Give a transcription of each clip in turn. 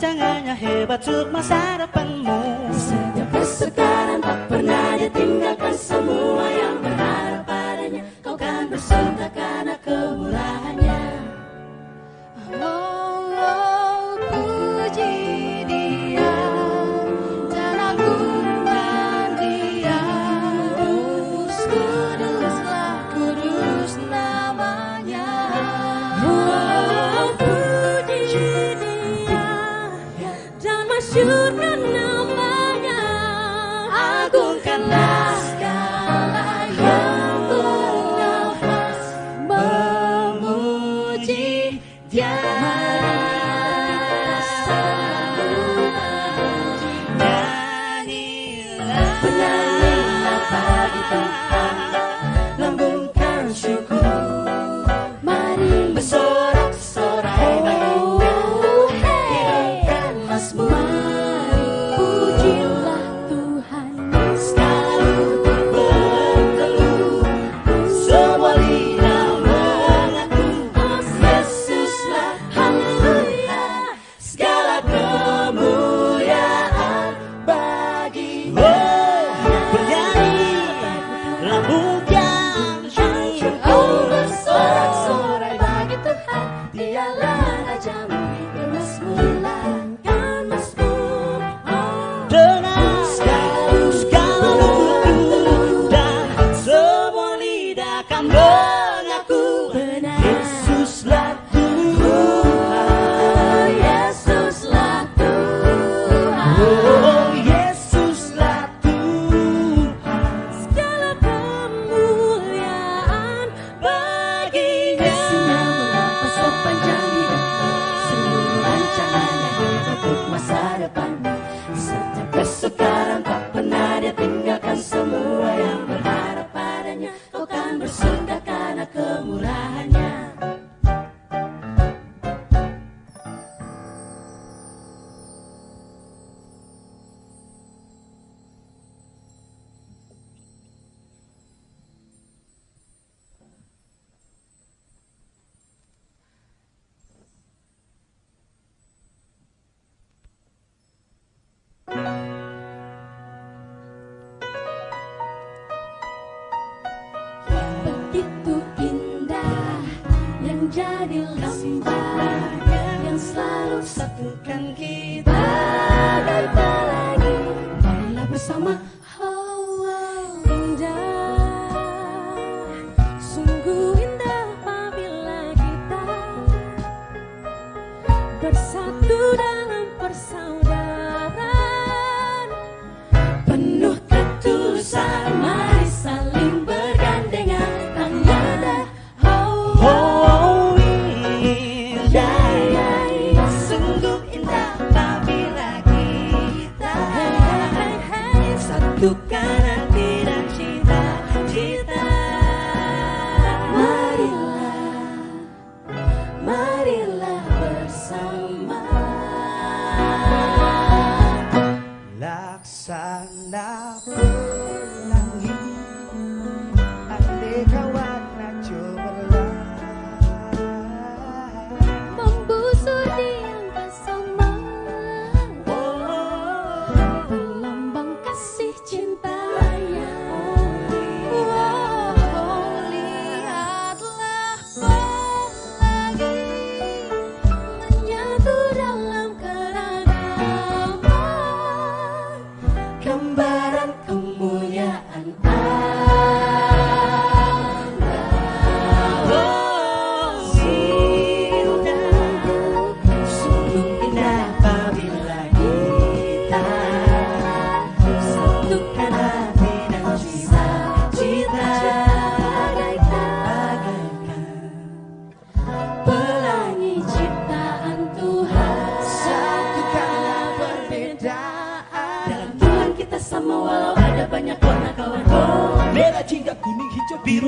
rancangannya hebat untuk masa Oh.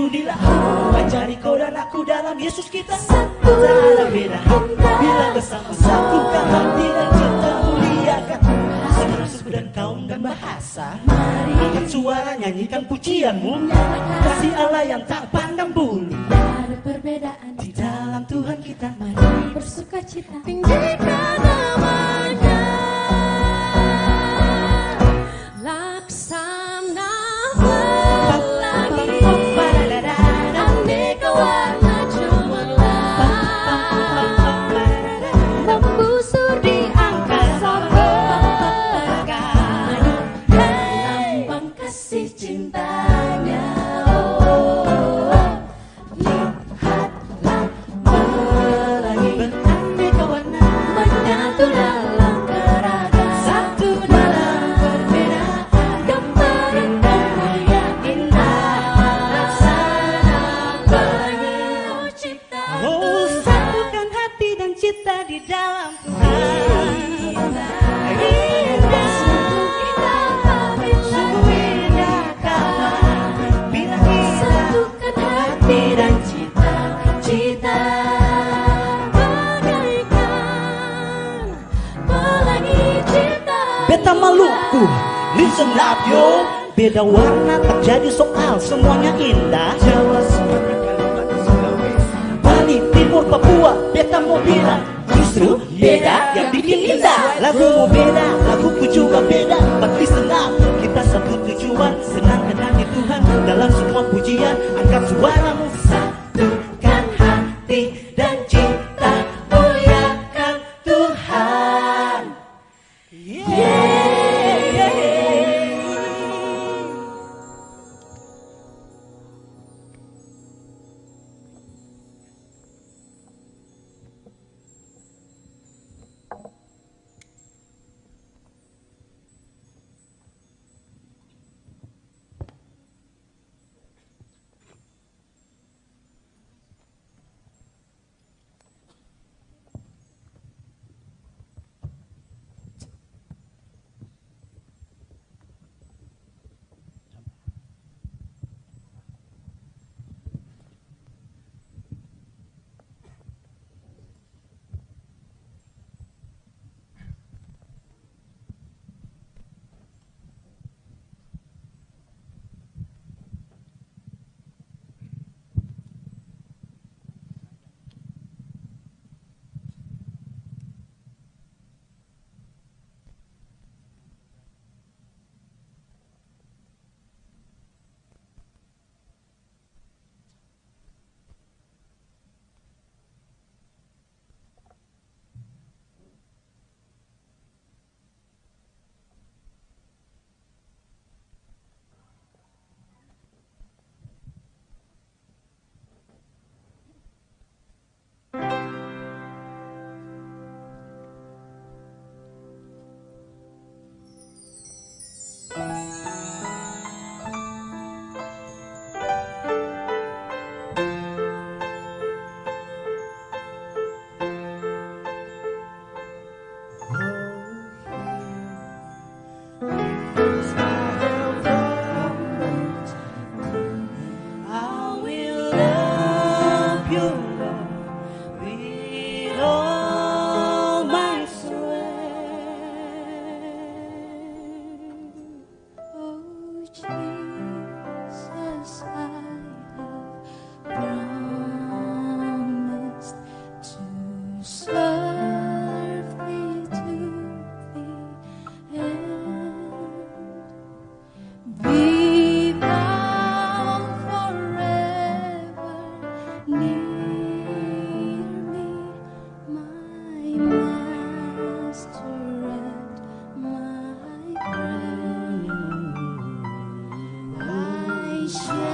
Biru di laut Ajari kau dan aku dalam Yesus kita. Tak ada beda. Bila bersama satukan hati dan cinta muliakan. Segala suku dan kaum dan bahasa. Angkat suara nyanyikan pujianmu. Kasih Allah yang tak pandang bulu. Ada perbedaan. Di dalam Tuhan kita Mari. Bersuka cita. Tinggikan Maluku Listen up yo. Beda warna tak jadi soal Semuanya indah. Jawa, Sumatera, Kalimantan, Sulawesi. Bali, Timur, Papua Beta mau bilang Justru beda yang bikin indah. Lagu mau beda, laguku juga beda. But listen up Kita satu tujuan. Senang kenangi Tuhan Dalam semua pujian. Angkat suaramu sky.